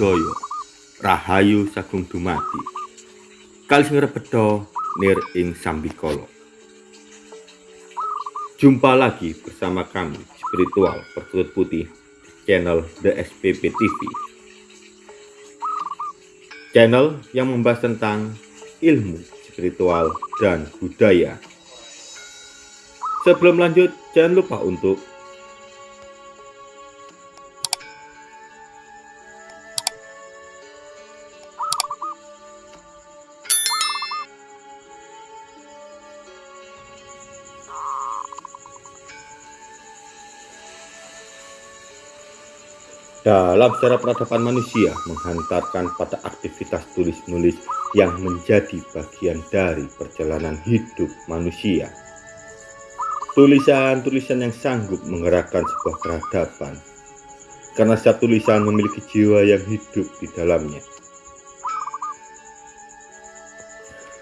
Rahayu Sagung Dumadi. Kalis ngrebedo nir ing sambikala Jumpa lagi bersama kami spiritual perkutut putih channel The SPP TV Channel yang membahas tentang ilmu spiritual dan budaya. Sebelum lanjut, jangan lupa untuk Dalam sejarah peradaban manusia menghantarkan pada aktivitas tulis-menulis yang menjadi bagian dari perjalanan hidup manusia. Tulisan-tulisan yang sanggup menggerakkan sebuah peradaban, karena setiap tulisan memiliki jiwa yang hidup di dalamnya.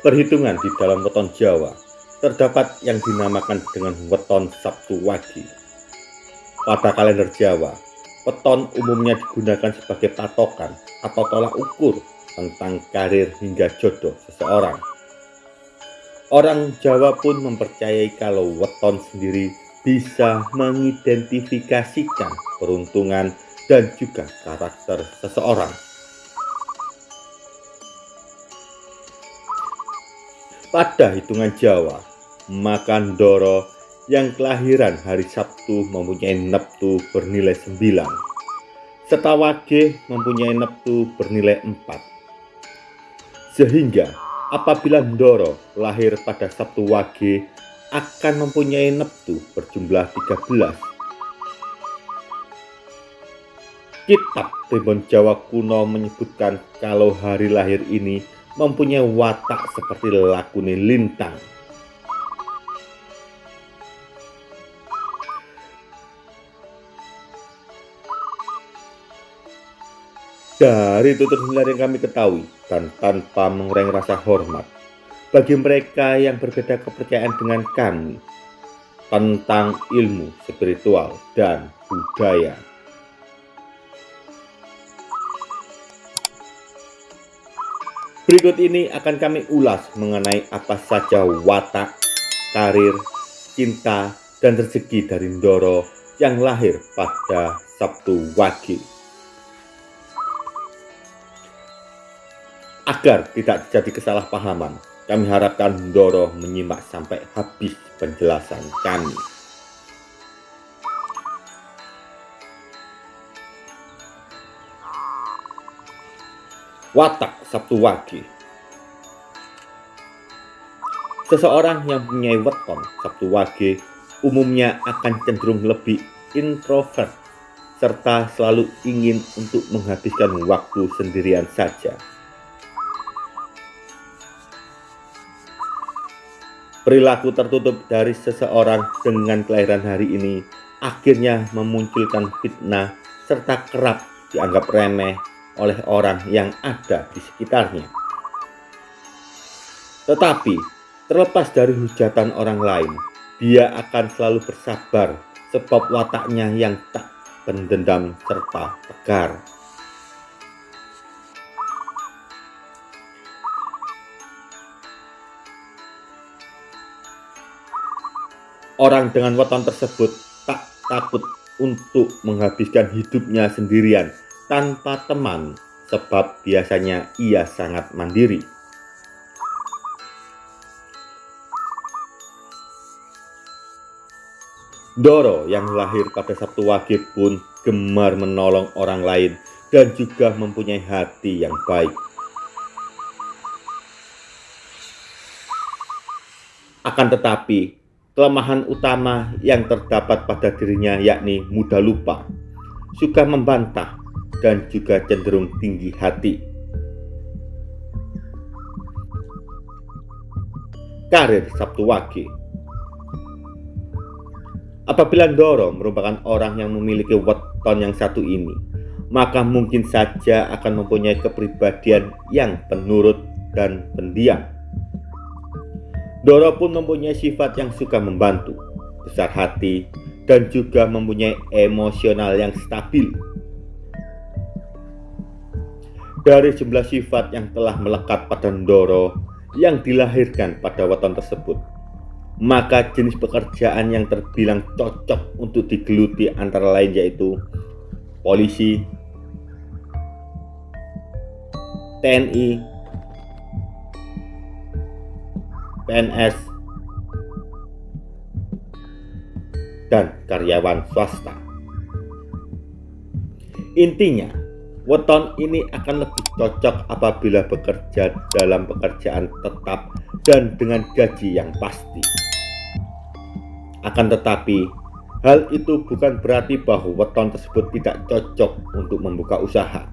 Perhitungan di dalam weton Jawa terdapat yang dinamakan dengan weton Sabtu Wagi. Pada kalender Jawa, Weton umumnya digunakan sebagai patokan atau tolak ukur tentang karir hingga jodoh seseorang. Orang Jawa pun mempercayai kalau weton sendiri bisa mengidentifikasikan peruntungan dan juga karakter seseorang. Pada hitungan Jawa, makan doro yang kelahiran hari Sabtu mempunyai neptu bernilai 9 serta wage mempunyai neptu bernilai 4 sehingga apabila Ndoro lahir pada Sabtu wage akan mempunyai neptu berjumlah 13 Kitab Primbon Jawa kuno menyebutkan kalau hari lahir ini mempunyai watak seperti lakune lintang Dari tutur hilar yang kami ketahui dan tanpa mengurangi rasa hormat bagi mereka yang berbeda kepercayaan dengan kami tentang ilmu spiritual dan budaya. Berikut ini akan kami ulas mengenai apa saja watak, karir, cinta, dan rezeki dari Ndoro yang lahir pada Sabtu Wage. Agar tidak terjadi kesalahpahaman, kami harapkan Doro menyimak sampai habis penjelasan kami. Watak Sabtu Wage Seseorang yang punya weton Sabtu Wage umumnya akan cenderung lebih introvert serta selalu ingin untuk menghabiskan waktu sendirian saja. Perilaku tertutup dari seseorang dengan kelahiran hari ini akhirnya memunculkan fitnah serta kerap dianggap remeh oleh orang yang ada di sekitarnya. Tetapi, terlepas dari hujatan orang lain, dia akan selalu bersabar sebab wataknya yang tak pendendam serta tegar. Orang dengan weton tersebut tak takut untuk menghabiskan hidupnya sendirian tanpa teman sebab biasanya ia sangat mandiri. Doro yang lahir pada Sabtu Wage pun gemar menolong orang lain dan juga mempunyai hati yang baik. Akan tetapi, Kelemahan utama yang terdapat pada dirinya yakni mudah lupa, suka membantah, dan juga cenderung tinggi hati. Karir Sabtu Wage Apabila Doro merupakan orang yang memiliki weton yang satu ini, maka mungkin saja akan mempunyai kepribadian yang penurut dan pendiam. Doro pun mempunyai sifat yang suka membantu, besar hati, dan juga mempunyai emosional yang stabil. dari jumlah sifat yang telah melekat pada Ndoro yang dilahirkan pada weton tersebut, maka jenis pekerjaan yang terbilang cocok untuk digeluti antara lain yaitu polisi, TNI, PNS, dan karyawan swasta. Intinya, weton ini akan lebih cocok apabila bekerja dalam pekerjaan tetap dan dengan gaji yang pasti. Akan tetapi, hal itu bukan berarti bahwa weton tersebut tidak cocok untuk membuka usaha.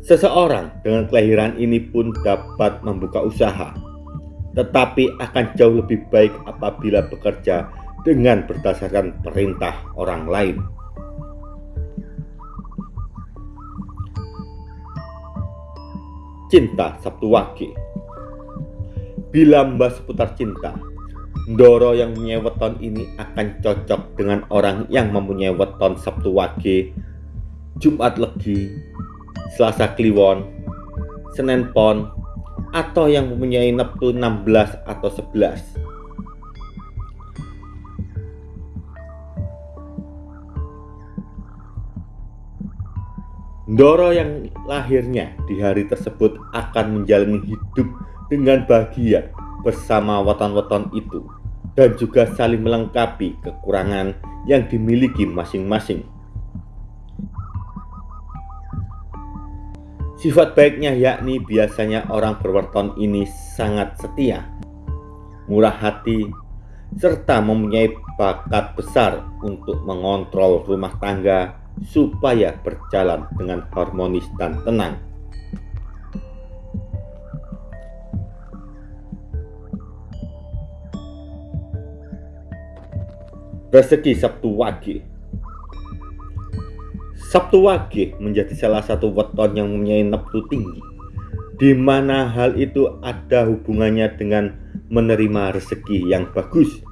Seseorang dengan kelahiran ini pun dapat membuka usaha, tetapi akan jauh lebih baik apabila bekerja dengan berdasarkan perintah orang lain. Cinta Sabtu Wage Bila mbah seputar cinta, Ndoro yang punya weton ini akan cocok dengan orang yang mempunyai weton Sabtu Wage, Jumat Legi, Selasa Kliwon, Senin Pon, atau yang mempunyai Neptu 16 atau 11. Ndoro yang lahirnya di hari tersebut akan menjalani hidup dengan bahagia bersama weton-weton itu dan juga saling melengkapi kekurangan yang dimiliki masing-masing. Sifat baiknya yakni biasanya orang berweton ini sangat setia, murah hati, serta mempunyai bakat besar untuk mengontrol rumah tangga supaya berjalan dengan harmonis dan tenang. Rezeki Sabtu Wage Sabtu Wage menjadi salah satu weton yang mempunyai neptu tinggi, di mana hal itu ada hubungannya dengan menerima rezeki yang bagus.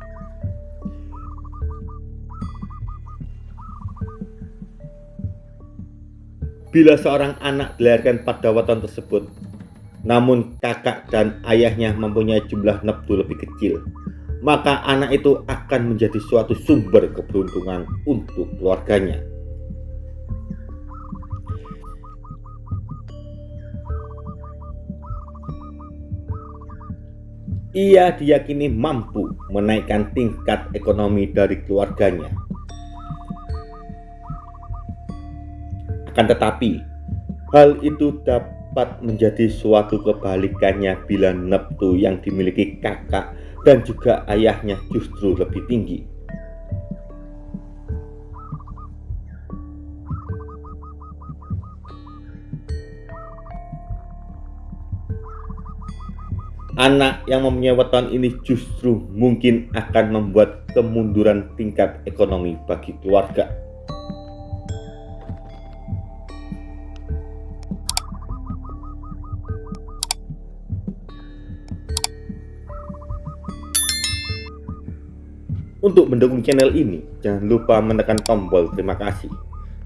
Bila seorang anak dilahirkan pada weton tersebut, namun kakak dan ayahnya mempunyai jumlah neptu lebih kecil, maka anak itu akan menjadi suatu sumber keberuntungan untuk keluarganya. Ia diyakini mampu menaikkan tingkat ekonomi dari keluarganya. Akan tetapi, hal itu dapat menjadi suatu kebalikannya bila neptu yang dimiliki kakak dan juga ayahnya justru lebih tinggi. Anak yang mempunyai weton ini justru mungkin akan membuat kemunduran tingkat ekonomi bagi keluarga. Untuk mendukung channel ini, jangan lupa menekan tombol terima kasih.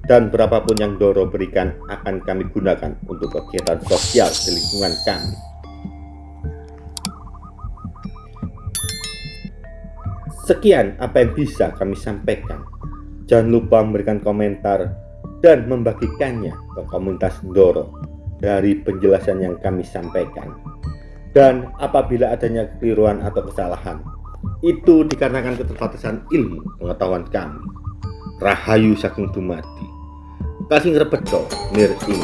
Dan berapapun yang Doro berikan akan kami gunakan untuk kegiatan sosial di lingkungan kami. Sekian apa yang bisa kami sampaikan. Jangan lupa memberikan komentar dan membagikannya ke komunitas Ndoro dari penjelasan yang kami sampaikan. Dan apabila adanya keliruan atau kesalahan, itu dikarenakan keterbatasan ilmu pengetahuan kami. Rahayu saking dumadi. Kasih ngerebedo nir ing